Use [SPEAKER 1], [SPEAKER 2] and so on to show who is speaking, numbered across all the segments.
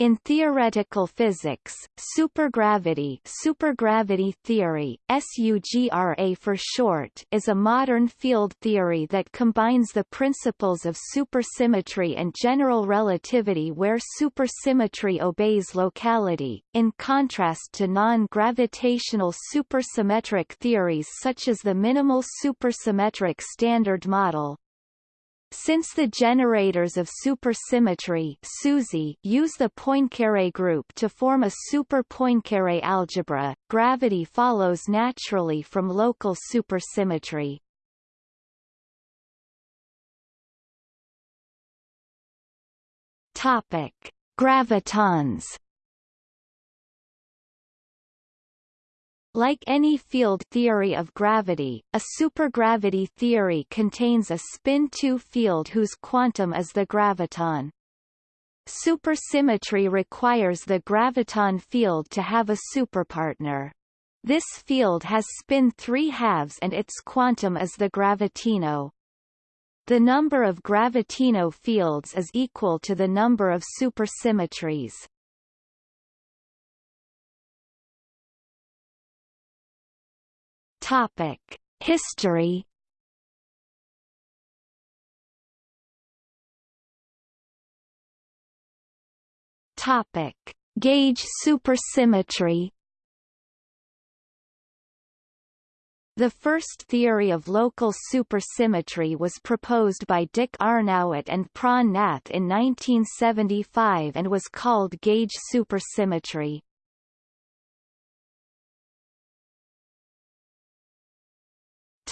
[SPEAKER 1] In theoretical physics, supergravity supergravity theory, SUGRA for short is a modern field theory that combines the principles of supersymmetry and general relativity where supersymmetry obeys locality, in contrast to non-gravitational supersymmetric theories such as the minimal supersymmetric standard model, since the generators of supersymmetry SUSY use the Poincare group to form a super Poincare algebra, gravity follows naturally from local supersymmetry. Topic: Gravitons Like any field theory of gravity, a supergravity theory contains a spin-2 field whose quantum is the graviton. Supersymmetry requires the graviton field to have a superpartner. This field has spin 3 halves and its quantum is the gravitino. The number of gravitino fields is equal to the number of supersymmetries. Topic: History. Topic: Gauge supersymmetry. The first theory of local supersymmetry was proposed by Dick Arnowitt and Pran Nath in 1975 and was called gauge supersymmetry.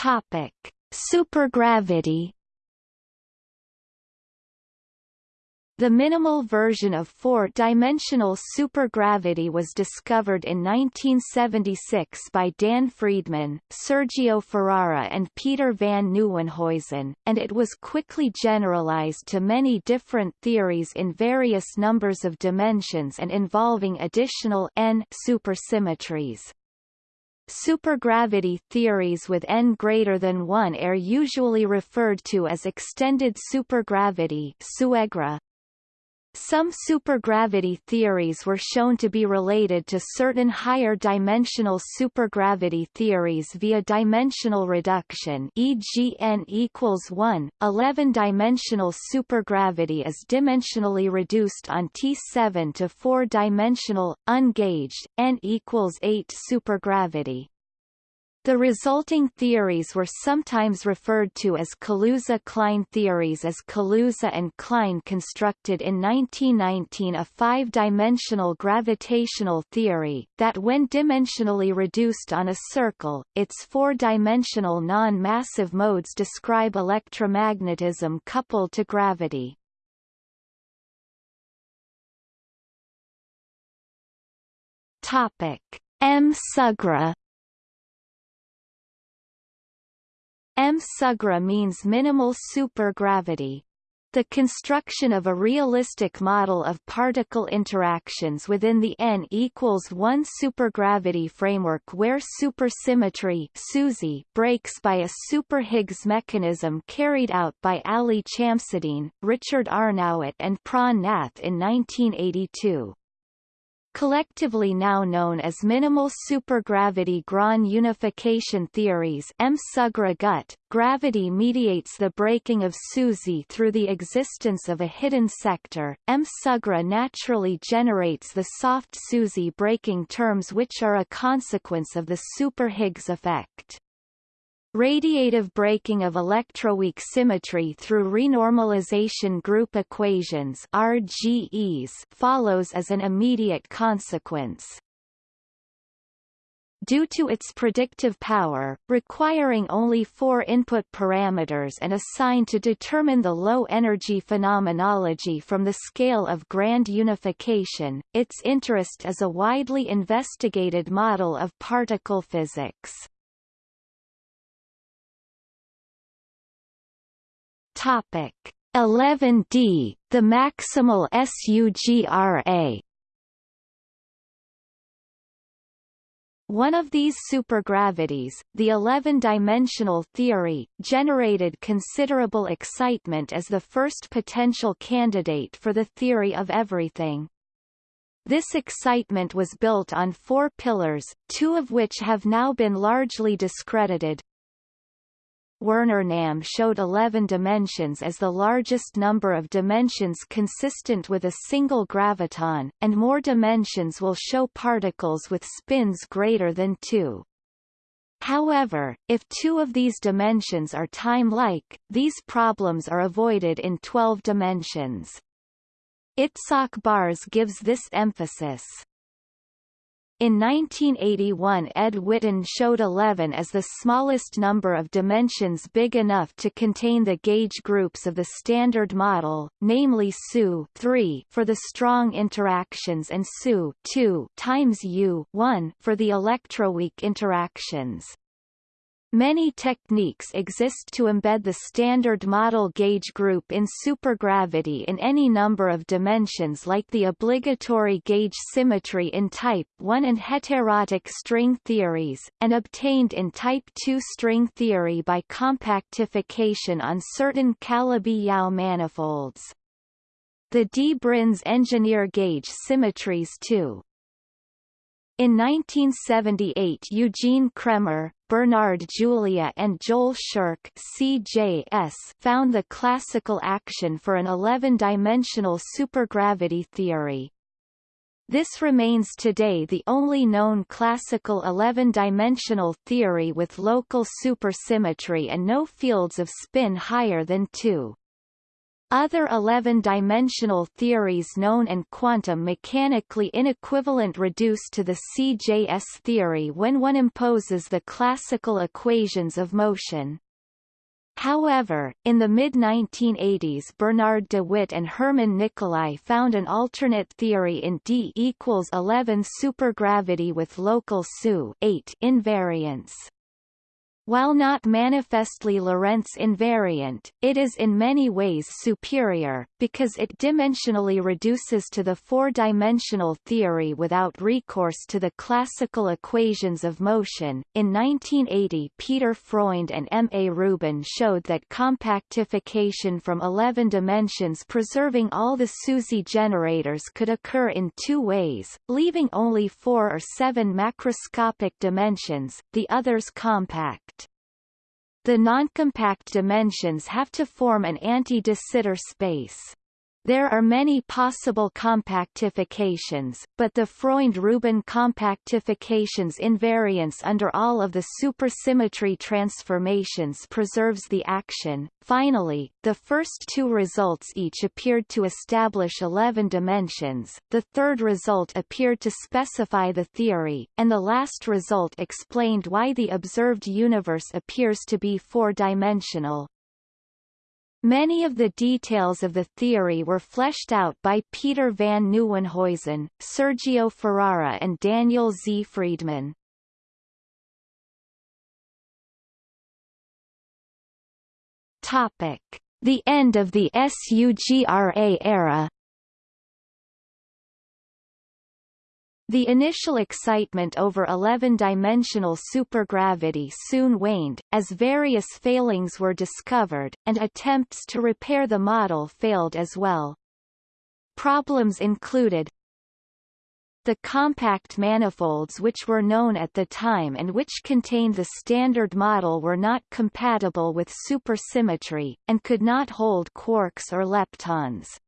[SPEAKER 1] Topic: Supergravity. The minimal version of four-dimensional supergravity was discovered in 1976 by Dan Freedman, Sergio Ferrara and Peter van Nieuwenhuizen, and it was quickly generalized to many different theories in various numbers of dimensions and involving additional n supersymmetries. Supergravity theories with n greater than 1 are usually referred to as extended supergravity. Some supergravity theories were shown to be related to certain higher dimensional supergravity theories via dimensional reduction e.g. n equals 1. 11-dimensional supergravity is dimensionally reduced on T7 to 4-dimensional, ungauged, n equals 8 supergravity. The resulting theories were sometimes referred to as Kaluza-Klein theories as Kaluza and Klein constructed in 1919 a five-dimensional gravitational theory, that when dimensionally reduced on a circle, its four-dimensional non-massive modes describe electromagnetism coupled to gravity. Topic. M. Sugra M. Sugra means minimal supergravity. The construction of a realistic model of particle interactions within the n equals 1 supergravity framework where supersymmetry SUSY breaks by a super Higgs mechanism carried out by Ali Chamseddine, Richard Arnowitt and Pran Nath in 1982 collectively now known as minimal supergravity Grand unification theories M. Sugra gravity mediates the breaking of SUSY through the existence of a hidden sector. M. Sugra naturally generates the soft SUSY breaking terms which are a consequence of the super Higgs effect. Radiative breaking of electroweak symmetry through renormalization group equations RGEs follows as an immediate consequence. Due to its predictive power, requiring only four input parameters and a sign to determine the low-energy phenomenology from the scale of grand unification, its interest is a widely investigated model of particle physics. Topic 11D, the maximal SUGRA. One of these supergravities, the 11-dimensional theory, generated considerable excitement as the first potential candidate for the theory of everything. This excitement was built on four pillars, two of which have now been largely discredited. Werner Nahm showed 11 dimensions as the largest number of dimensions consistent with a single graviton, and more dimensions will show particles with spins greater than 2. However, if two of these dimensions are time-like, these problems are avoided in 12 dimensions. Itzhak Bars gives this emphasis. In 1981 Ed Witten showed 11 as the smallest number of dimensions big enough to contain the gauge groups of the Standard Model, namely SU 3 for the strong interactions and SU 2 times U 1 for the electroweak interactions. Many techniques exist to embed the standard model gauge group in supergravity in any number of dimensions like the obligatory gauge symmetry in Type 1 and heterotic string theories, and obtained in Type 2 string theory by compactification on certain Calabi-Yau manifolds. The D-branes engineer gauge symmetries too. In 1978 Eugene Cremmer, Bernard Julia and Joel Scherk CJS found the classical action for an 11-dimensional supergravity theory. This remains today the only known classical 11-dimensional theory with local supersymmetry and no fields of spin higher than 2. Other 11-dimensional theories known and quantum mechanically inequivalent reduce to the CJS theory when one imposes the classical equations of motion. However, in the mid-1980s Bernard de Wit and Hermann Nicolai found an alternate theory in D equals 11 supergravity with local SU 8 invariance. While not manifestly Lorentz invariant, it is in many ways superior, because it dimensionally reduces to the four-dimensional theory without recourse to the classical equations of motion. In 1980 Peter Freund and M. A. Rubin showed that compactification from 11 dimensions preserving all the SUSY generators could occur in two ways, leaving only four or seven macroscopic dimensions, the others compact. The noncompact dimensions have to form an anti-de Sitter space. There are many possible compactifications, but the Freund-Rubin compactification's invariance under all of the supersymmetry transformations preserves the action. Finally, the first two results each appeared to establish 11 dimensions, the third result appeared to specify the theory, and the last result explained why the observed universe appears to be four-dimensional. Many of the details of the theory were fleshed out by Peter van Nieuwenhuizen, Sergio Ferrara and Daniel Z. Freedman. Topic. The end of the SUGRA era The initial excitement over 11-dimensional supergravity soon waned, as various failings were discovered, and attempts to repair the model failed as well. Problems included the compact manifolds which were known at the time and which contained the standard model were not compatible with supersymmetry, and could not hold quarks or leptons.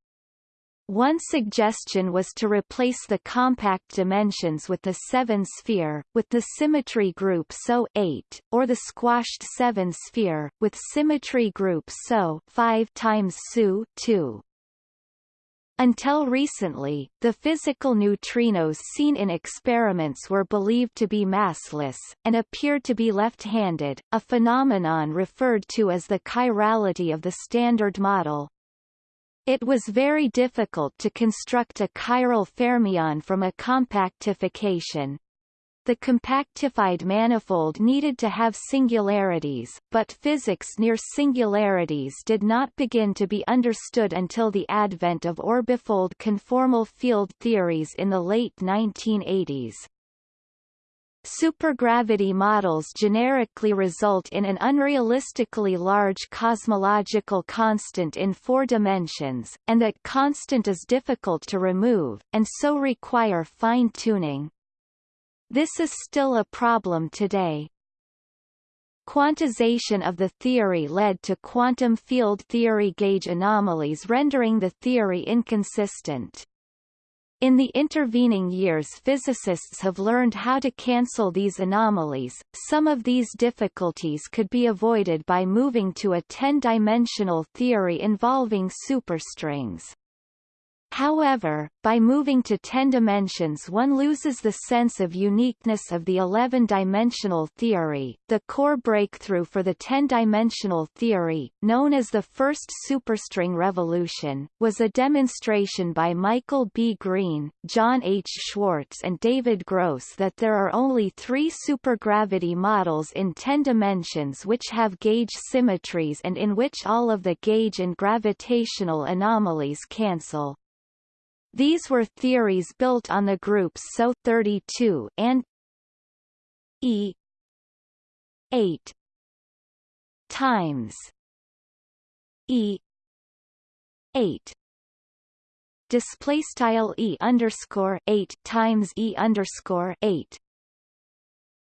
[SPEAKER 1] One suggestion was to replace the compact dimensions with the seven-sphere, with the symmetry group SO 8, or the squashed seven-sphere, with symmetry group SO 5 times SU 2. Until recently, the physical neutrinos seen in experiments were believed to be massless, and appeared to be left-handed, a phenomenon referred to as the chirality of the Standard Model. It was very difficult to construct a chiral fermion from a compactification. The compactified manifold needed to have singularities, but physics near singularities did not begin to be understood until the advent of orbifold conformal field theories in the late 1980s. Supergravity models generically result in an unrealistically large cosmological constant in four dimensions, and that constant is difficult to remove, and so require fine-tuning. This is still a problem today. Quantization of the theory led to quantum field theory gauge anomalies rendering the theory inconsistent. In the intervening years physicists have learned how to cancel these anomalies. Some of these difficulties could be avoided by moving to a 10-dimensional theory involving superstrings. However, by moving to 10 dimensions one loses the sense of uniqueness of the 11-dimensional theory. The core breakthrough for the 10-dimensional theory, known as the first superstring revolution, was a demonstration by Michael B. Green, John H. Schwarz and David Gross that there are only three supergravity models in 10 dimensions which have gauge symmetries and in which all of the gauge and gravitational anomalies cancel. These were theories built on the groups SO 32 and E 8 times E 8 display style E underscore 8 times E underscore 8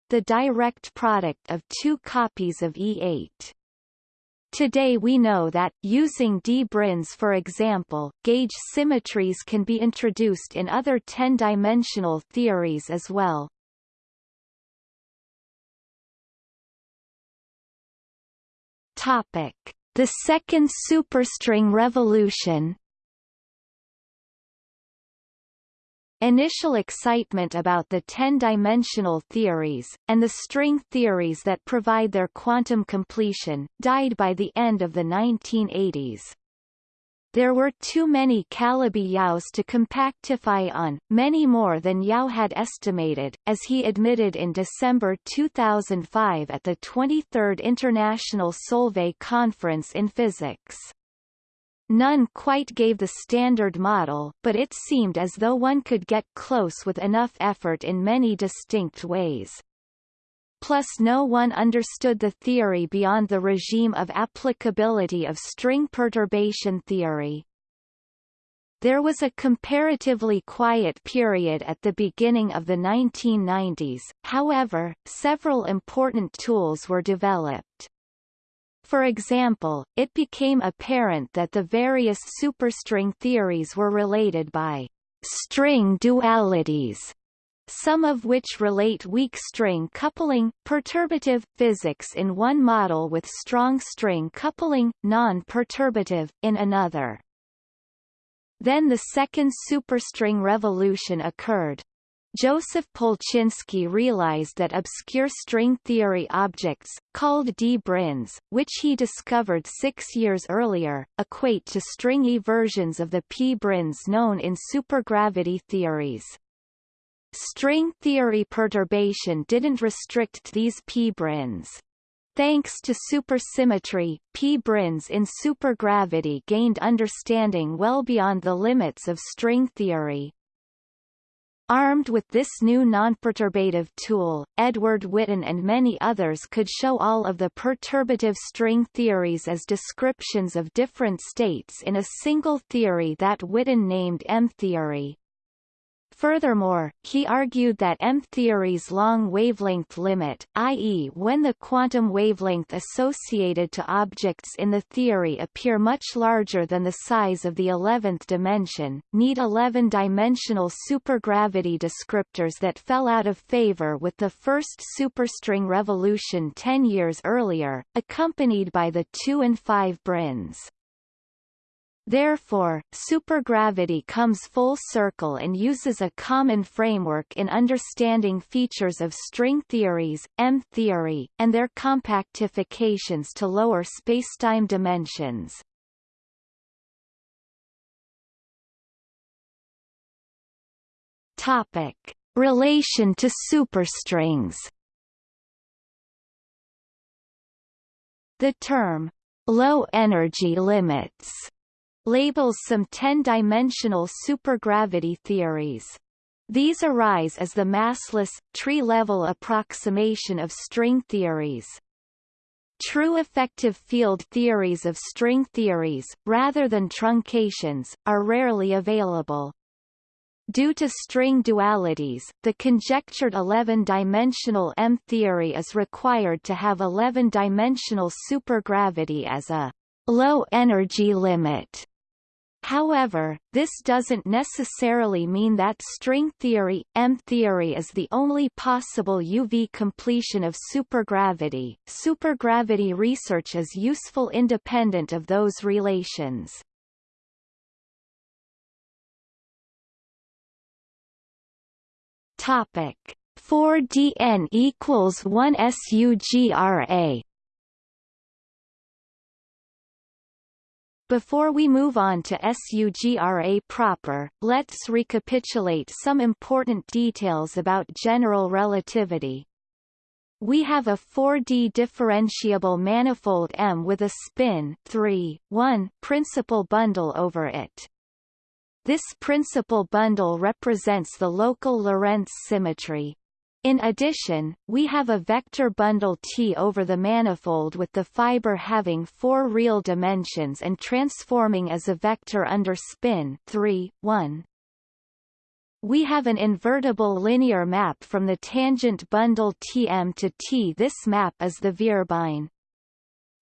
[SPEAKER 1] the direct product of two copies of E8 Today we know that, using d-branes for example, gauge symmetries can be introduced in other 10-dimensional theories as well. Topic. The second superstring revolution Initial excitement about the 10-dimensional theories, and the string theories that provide their quantum completion, died by the end of the 1980s. There were too many Calabi Yaos to compactify on, many more than Yau had estimated, as he admitted in December 2005 at the 23rd International Solvay Conference in Physics. None quite gave the standard model, but it seemed as though one could get close with enough effort in many distinct ways. Plus no one understood the theory beyond the regime of applicability of string perturbation theory. There was a comparatively quiet period at the beginning of the 1990s, however, several important tools were developed. For example, it became apparent that the various superstring theories were related by string dualities, some of which relate weak string coupling, perturbative, physics in one model with strong string coupling, non-perturbative, in another. Then the second superstring revolution occurred, Joseph Polchinski realized that obscure string theory objects, called d-branes, which he discovered six years earlier, equate to stringy versions of the p-branes known in supergravity theories. String theory perturbation didn't restrict these p-branes. Thanks to supersymmetry, p-branes in supergravity gained understanding well beyond the limits of string theory. Armed with this new nonperturbative tool, Edward Witten and many others could show all of the perturbative string theories as descriptions of different states in a single theory that Witten named M-theory. Furthermore, he argued that M-theory's long wavelength limit, i.e. when the quantum wavelength associated to objects in the theory appear much larger than the size of the 11th dimension, need 11-dimensional supergravity descriptors that fell out of favor with the first superstring revolution 10 years earlier, accompanied by the 2 and 5 branes. Therefore, supergravity comes full circle and uses a common framework in understanding features of string theories, M-theory, and their compactifications to lower spacetime dimensions. Topic: Relation to superstrings. The term low energy limits labels some 10-dimensional supergravity theories. These arise as the massless, tree-level approximation of string theories. True effective field theories of string theories, rather than truncations, are rarely available. Due to string dualities, the conjectured 11-dimensional M-theory is required to have 11-dimensional supergravity as a low energy limit. However, this doesn't necessarily mean that string theory, M-theory is the only possible UV completion of supergravity. Supergravity research is useful independent of those relations. Topic 4dn equals 1 SUGRA Before we move on to SUGRA proper, let's recapitulate some important details about general relativity. We have a 4D differentiable manifold M with a spin 3, 1 principal bundle over it. This principal bundle represents the local Lorentz symmetry. In addition, we have a vector bundle T over the manifold with the fiber having four real dimensions and transforming as a vector under spin 3, 1. We have an invertible linear map from the tangent bundle Tm to T. This map is the Vierbein.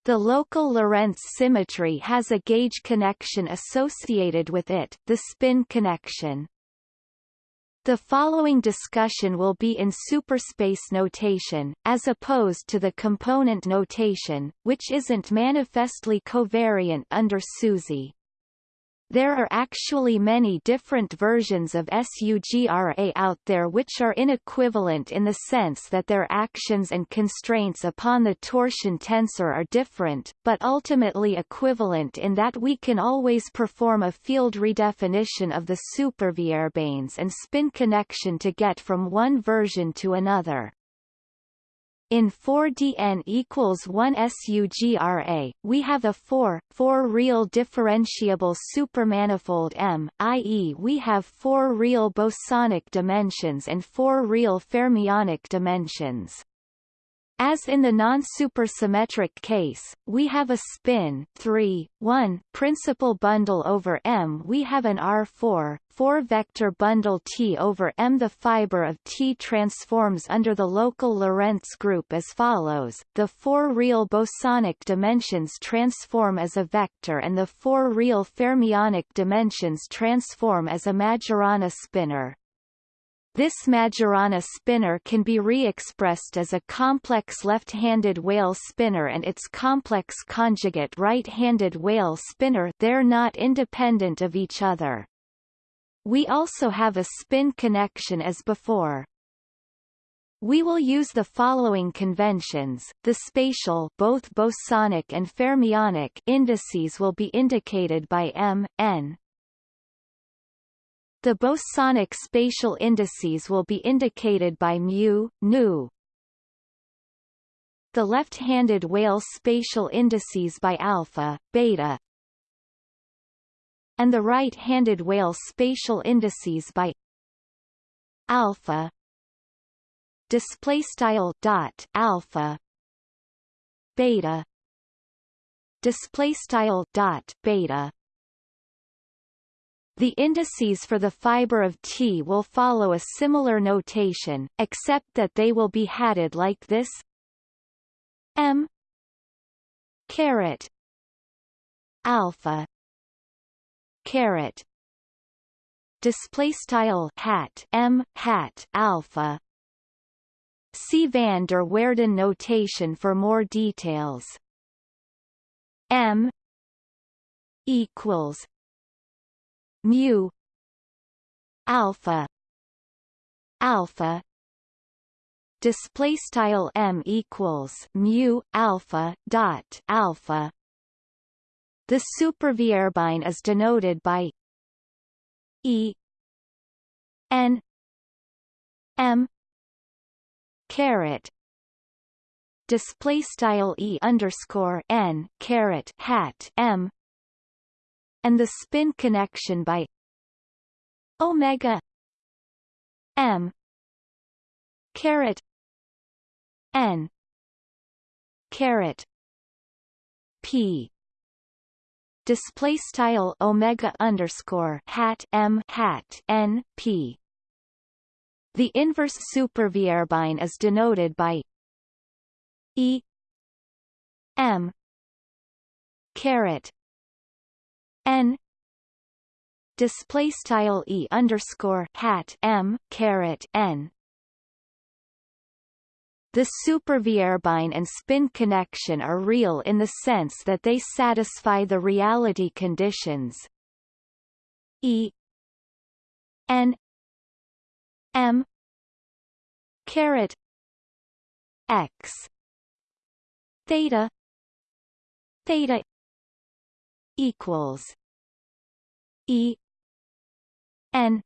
[SPEAKER 1] The local Lorentz symmetry has a gauge connection associated with it, the spin connection. The following discussion will be in superspace notation, as opposed to the component notation, which isn't manifestly covariant under SUSY. There are actually many different versions of SUGRA out there which are inequivalent in the sense that their actions and constraints upon the torsion tensor are different, but ultimately equivalent in that we can always perform a field redefinition of the supervierbeins and spin connection to get from one version to another. In 4dn equals 1 SUGRA, we have a 4, 4 real differentiable supermanifold M, i.e. we have 4 real bosonic dimensions and 4 real fermionic dimensions. As in the non-supersymmetric case, we have a spin 3, 1 principal bundle over M. We have an R4, 4 vector bundle T over M. The fiber of T transforms under the local Lorentz group as follows. The four real bosonic dimensions transform as a vector and the four real fermionic dimensions transform as a Majorana spinor. This Majorana spinor can be re-expressed as a complex left-handed Weyl spinor and its complex conjugate right-handed Weyl spinor they're not independent of each other. We also have a spin connection as before. We will use the following conventions. The spatial both bosonic and fermionic indices will be indicated by m, n, the bosonic spatial indices will be indicated by mu, nu. The left-handed Weyl spatial indices by alpha, beta. And the right-handed Weyl spatial indices by alpha display style dot alpha beta display style dot beta the indices for the fiber of T will follow a similar notation, except that they will be hatted like this M caret alpha caret display style hat M hat alpha See van der Waerden notation for more details. M equals mu alpha alpha. Display style m equals mu alpha dot alpha. The supervierbein is denoted by e n m caret. Display style e underscore n caret hat m and the spin connection by omega M caret N caret P display style omega underscore hat m hat n p. The inverse supervierbein is denoted by e m caret n display style e underscore hat m caret n. The supervierbein and spin connection are real in the sense that they satisfy the reality conditions. E N M caret X theta theta equals E N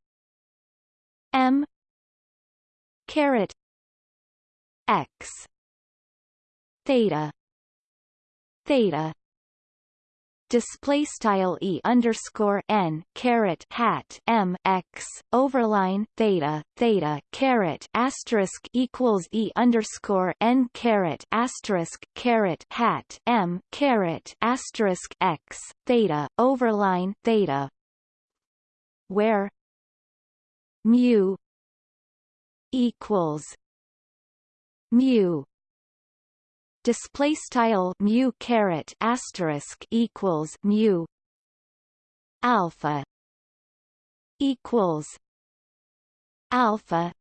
[SPEAKER 1] M caret x theta theta display style e underscore n caret hat m x overline theta theta caret asterisk equals e underscore n caret asterisk caret hat m caret asterisk x theta overline theta where mu equals mu display style mu caret asterisk equals mu alpha equals alpha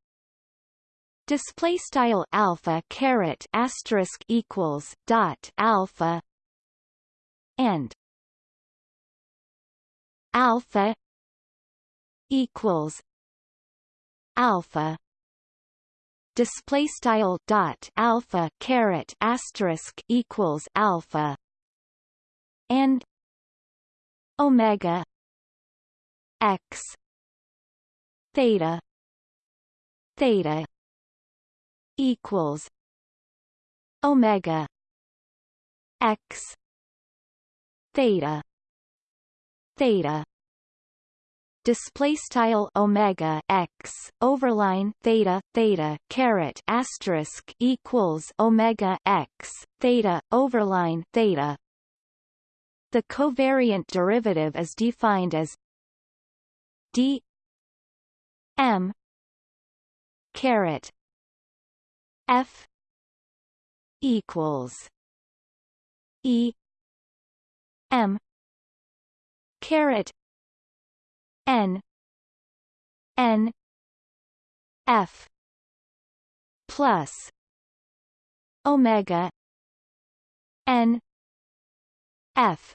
[SPEAKER 1] display style alpha caret asterisk equals dot alpha and alpha equals alpha display style dot alpha caret asterisk equals alpha and omega x theta theta equals omega x theta theta display style omega x overline theta theta caret asterisk equals omega x theta overline theta. The covariant derivative is defined as d m caret f equals e m caret N. N. F. Plus. Omega. N. F.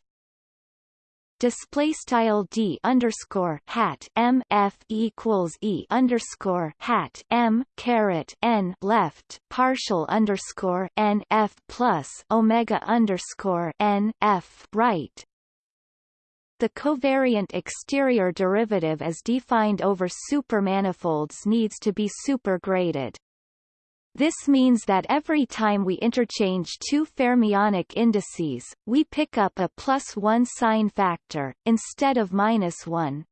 [SPEAKER 1] Display style d underscore hat m f equals e underscore hat m caret n left partial underscore n f plus omega underscore n f right the covariant exterior derivative as defined over supermanifolds needs to be supergraded. This means that every time we interchange two fermionic indices, we pick up a plus one sign factor, instead of minus one.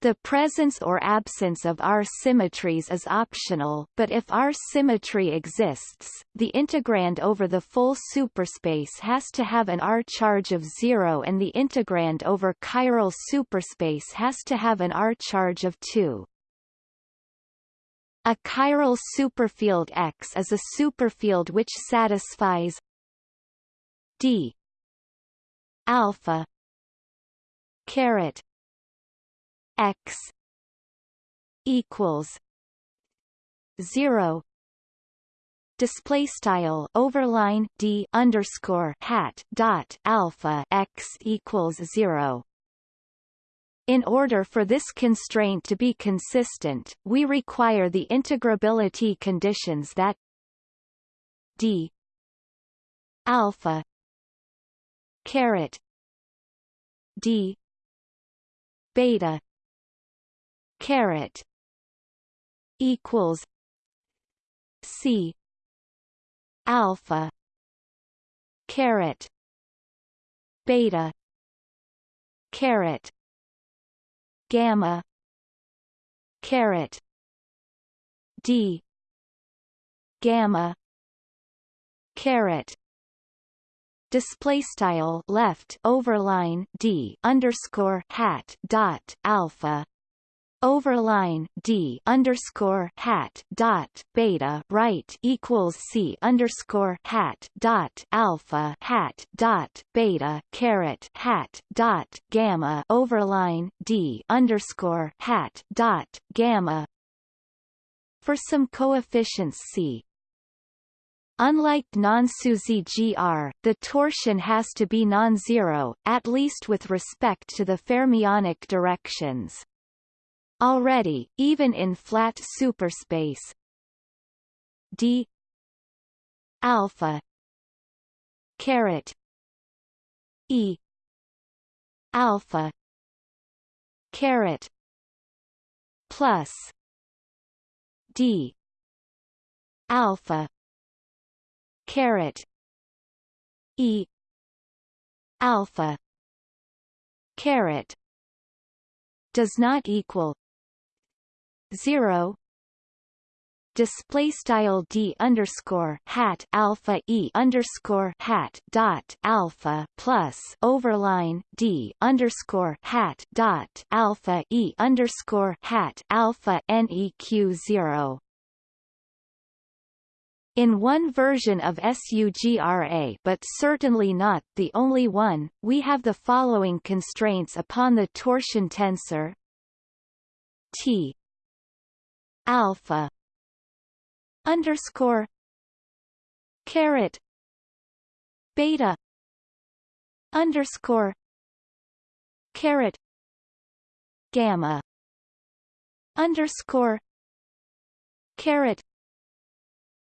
[SPEAKER 1] The presence or absence of R symmetries is optional, but if R symmetry exists, the integrand over the full superspace has to have an R charge of zero and the integrand over chiral superspace has to have an R charge of 2. A chiral superfield X is a superfield which satisfies d alpha caret x equals 0 display style overline d underscore hat dot alpha x equals 0 in order for this constraint to be consistent, we require the integrability conditions that d alpha caret d beta caret equals C alpha caret beta caret gamma caret d gamma caret display style left overline d underscore hat dot alpha overline d underscore hat dot beta right equals c underscore hat dot alpha hat dot beta caret hat dot gamma. Overline d underscore hat dot gamma. For some coefficients c. Unlike non-SUSY GR, the torsion has to be non-zero, at least with respect to the fermionic directions. Already, even in flat superspace. D. Alpha. Caret. E. Alpha. Caret. Plus. D. Alpha. Caret. E. Alpha. Caret. Does not equal 0 display style d underscore hat alpha e underscore hat dot alpha plus overline d underscore hat dot alpha e underscore hat alpha neq zero. In one version of SUGRA but certainly not the only one, we have the following constraints upon the torsion tensor T alpha underscore caret beta underscore caret gamma underscore caret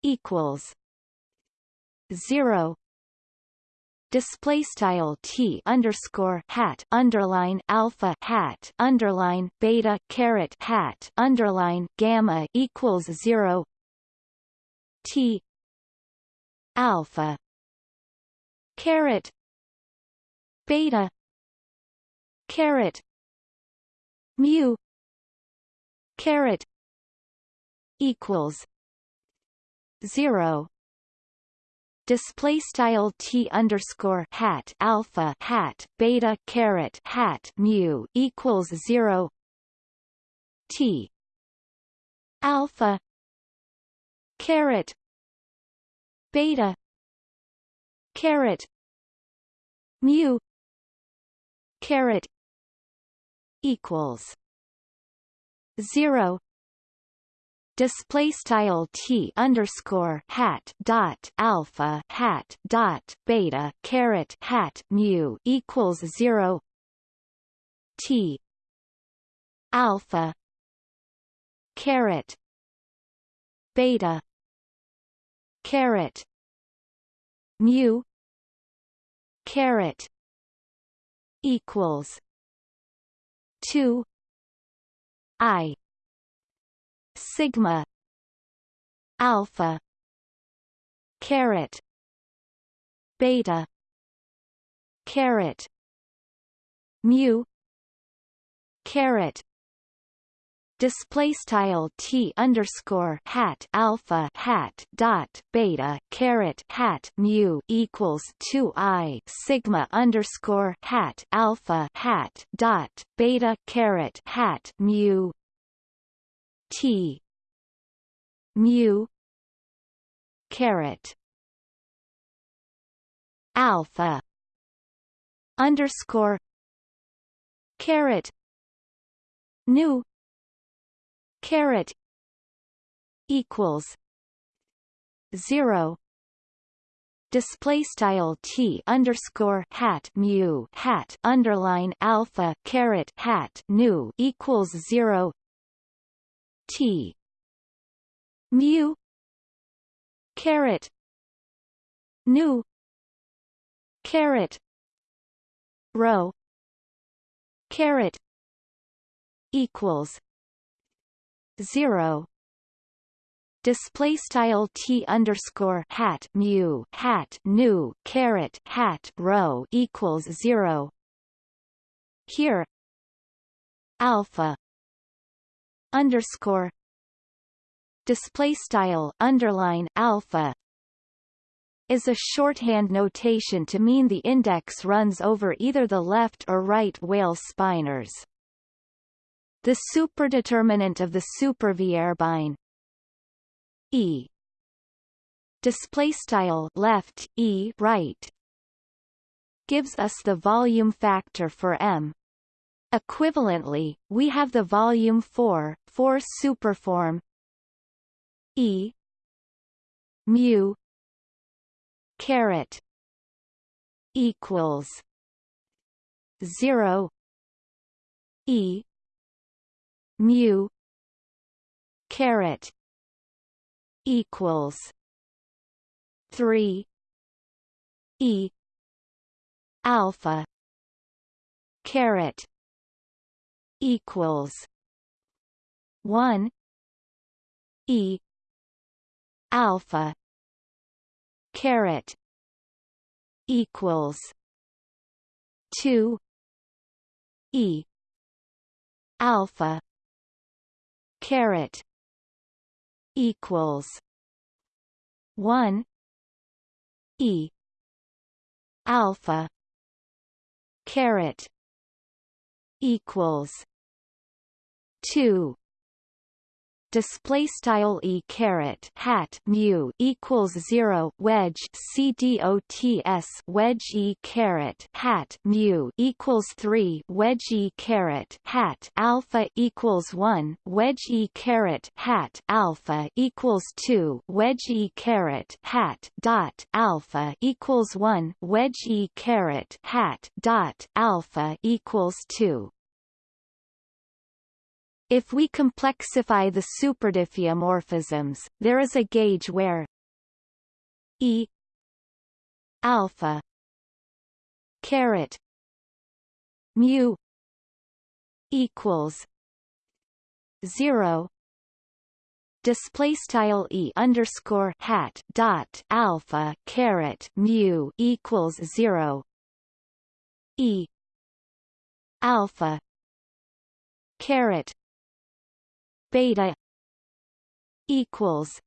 [SPEAKER 1] equals zero display style t underscore hat underline alpha hat underline beta caret hat underline gamma equals zero t alpha caret beta caret mu caret equals zero display style t underscore hat alpha hat beta caret hat mu equals zero t alpha caret beta caret mu caret equals zero display style t underscore hat dot alpha hat dot beta caret hat mu equals zero t alpha caret beta caret mu caret equals 2 i sigma alpha caret beta caret mu caret. Display style t underscore hat alpha hat dot beta caret hat mu equals 2 i sigma underscore hat alpha hat dot beta caret hat mu T. Mu. Caret. Alpha. Underscore. Caret. Nu. Caret. Equals. Zero. Display style t underscore hat mu hat underline alpha caret hat nu equals zero T. Mu. Caret. Nu caret. Rho. Caret. Equals zero. Display style t underscore hat mu hat nu caret hat rho equals zero. Here alpha underscore display style underline alpha is a shorthand notation to mean the index runs over either the left or right Weyl spinors. The superdeterminant of the supervierbein e display style left e right gives us the volume factor for m. Equivalently, we have the volume for for superform e mu caret equals 0 e mu caret equals 3 e alpha caret equals 1 e alpha caret equals 2 e alpha caret equals 1 e alpha caret equals 2 display style e caret hat mu equals zero wedge cdots wedge e caret hat mu equals three wedge e caret hat alpha equals one wedge e caret hat alpha equals two wedge e caret hat dot alpha equals one wedge e caret hat dot alpha equals two if we complexify the superdiffeomorphisms, there is a gauge where E alpha caret mu equals zero display style e underscore hat dot alpha caret mu equals zero e alpha caret beta equals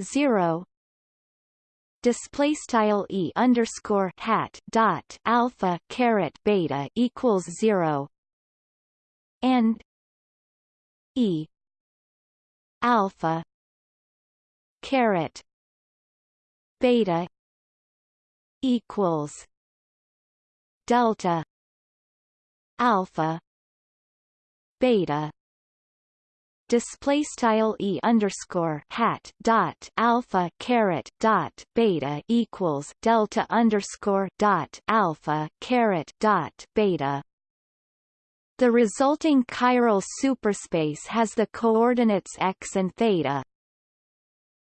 [SPEAKER 1] zero. Display style e underscore hat dot alpha caret beta equals zero. And e alpha caret beta equals delta alpha beta display style e underscore hat dot alpha caret dot beta equals delta underscore dot alpha caret dot beta. The resulting chiral superspace has the coordinates x and theta.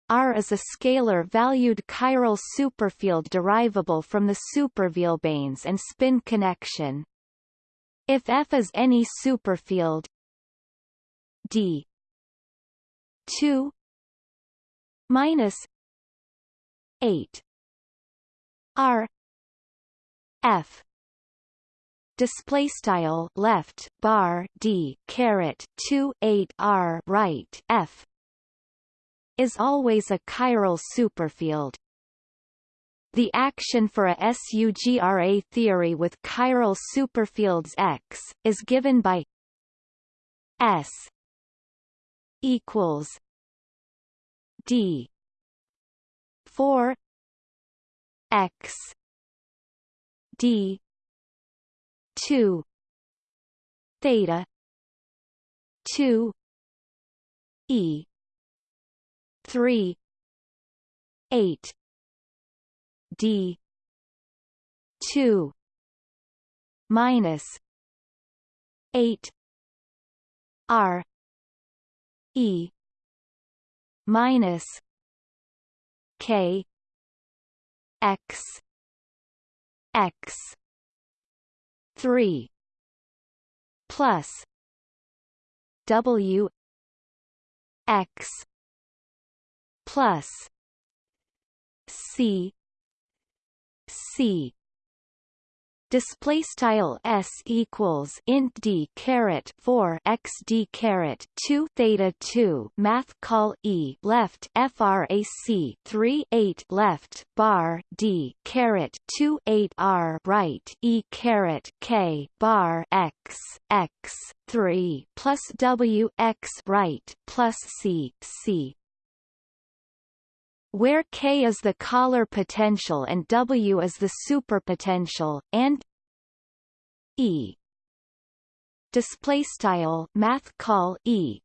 [SPEAKER 1] R is a scalar-valued chiral superfield derivable from the supervierbeins and spin connection. If F is any superfield D 2 minus 8 r f. Display style left bar d caret 2 8 r right f. Is always a chiral superfield. The action for a SUGRA theory with chiral superfields X, is given by S equals D four X D two theta two E three eight D two minus eight R E minus K X X three plus W X plus C C display style s equals int d caret 4 x d caret 2 theta 2 math call e left frac 3 8 left bar d caret 2 8 r right e caret k bar x x 3 plus w x right plus c c where K is the Kähler potential and W is the superpotential, and E. Display style math call E.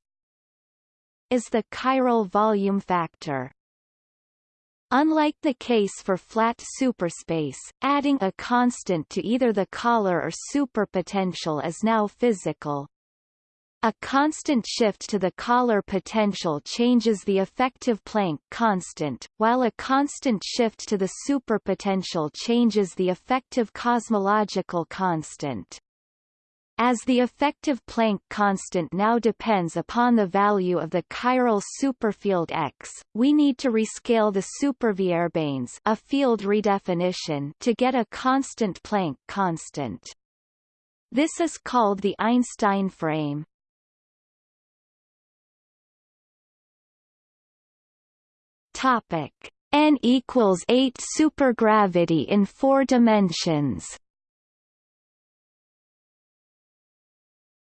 [SPEAKER 1] is the chiral volume factor. Unlike the case for flat superspace, adding a constant to either the Kähler or superpotential is now physical, a constant shift to the Kähler potential changes the effective Planck constant, while a constant shift to the superpotential changes the effective cosmological constant. As the effective Planck constant now depends upon the value of the chiral superfield X, we need to rescale the supervierbeins a field redefinition to get a constant Planck constant. This is called the Einstein frame. Topic n equals 8 supergravity in four dimensions.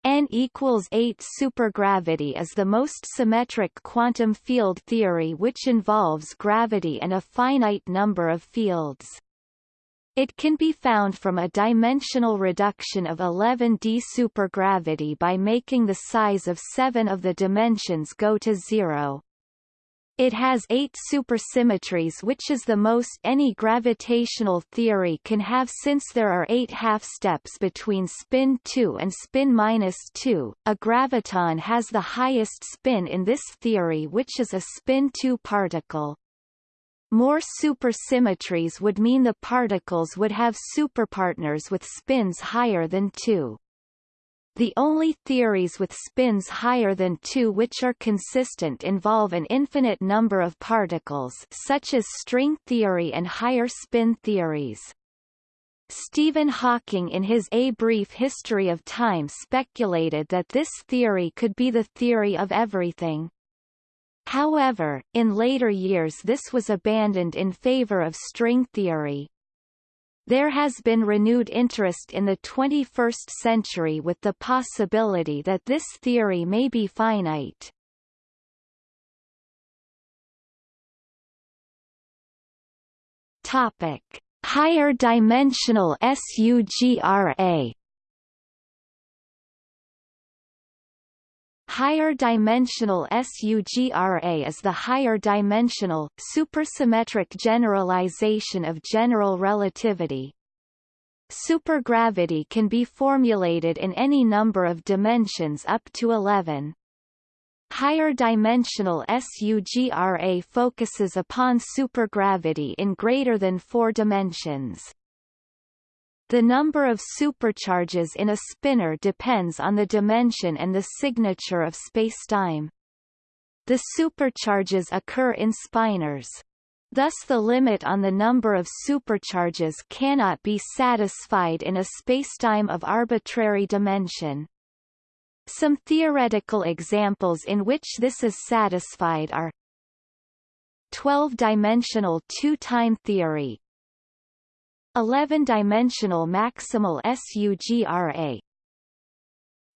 [SPEAKER 1] N equals 8 supergravity is the most symmetric quantum field theory which involves gravity and a finite number of fields. It can be found from a dimensional reduction of 11d supergravity by making the size of seven of the dimensions go to zero. It has eight supersymmetries which is the most any gravitational theory can have since there are eight half-steps between spin 2 and spin minus 2. A graviton has the highest spin in this theory which is a spin 2 particle. More supersymmetries would mean the particles would have superpartners with spins higher than 2. The only theories with spins higher than 2 which are consistent involve an infinite number of particles such as string theory and higher spin theories. Stephen Hawking in his A Brief History of Time speculated that this theory could be the theory of everything. However, in later years this was abandoned in favor of string theory. There has been renewed interest in the 21st century with the possibility that this theory may be finite. Topic: Higher dimensional SUGRA Higher dimensional SUGRA is the higher dimensional, supersymmetric generalization of general relativity. Supergravity can be formulated in any number of dimensions up to 11. Higher dimensional SUGRA focuses upon supergravity in greater than four dimensions. The number of supercharges in a spinor depends on the dimension and the signature of spacetime. The supercharges occur in spinors. Thus the limit on the number of supercharges cannot be satisfied in a spacetime of arbitrary dimension. Some theoretical examples in which this is satisfied are 12-dimensional two-time theory 11-dimensional maximal SUGRA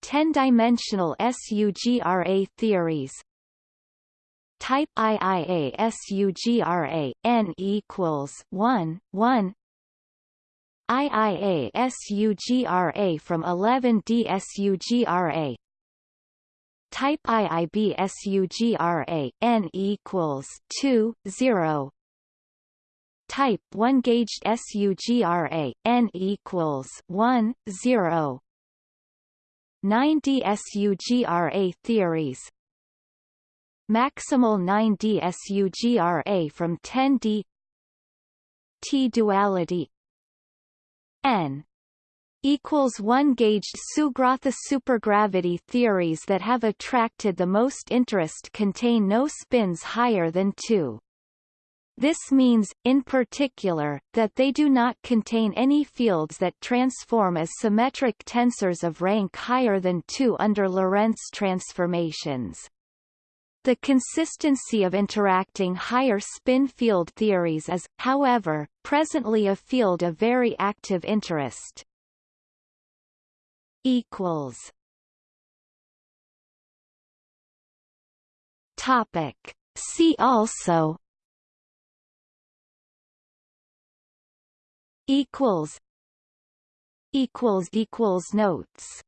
[SPEAKER 1] 10-dimensional SUGRA theories. Type IIA SUGRA n equals 1 1 IIA SUGRA from 11D SUGRA Type IIB SUGRA n equals 2 0 type 1 gauged SUGRA n equals 1 0 9D SUGRA theories. Maximal 9D SUGRA from 10D T duality. N equals 1 gauged Sugrotha supergravity theories that have attracted the most interest contain no spins higher than 2. This means, in particular, that they do not contain any fields that transform as symmetric tensors of rank higher than 2 under Lorentz transformations. The consistency of interacting higher spin field theories is, however, presently a field of very active interest. Equals. Topic. See also equals equals equals notes